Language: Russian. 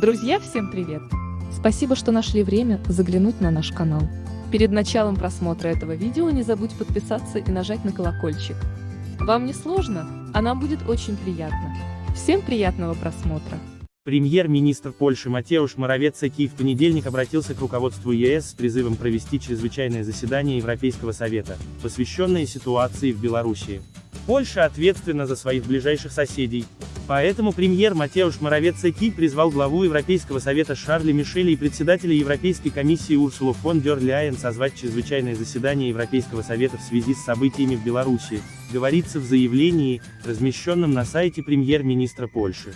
Друзья, всем привет! Спасибо, что нашли время заглянуть на наш канал. Перед началом просмотра этого видео не забудь подписаться и нажать на колокольчик. Вам не сложно, а нам будет очень приятно. Всем приятного просмотра! Премьер-министр Польши Матеуш Моровецкий в понедельник обратился к руководству ЕС с призывом провести чрезвычайное заседание Европейского Совета, посвященное ситуации в Беларуси. Польша ответственна за своих ближайших соседей, поэтому премьер Матеуш Моровецкий призвал главу Европейского Совета Шарля Мишеля и председателя Европейской комиссии Урсулу фон дер Ляйен созвать чрезвычайное заседание Европейского Совета в связи с событиями в Беларуси, говорится в заявлении, размещенном на сайте премьер-министра Польши.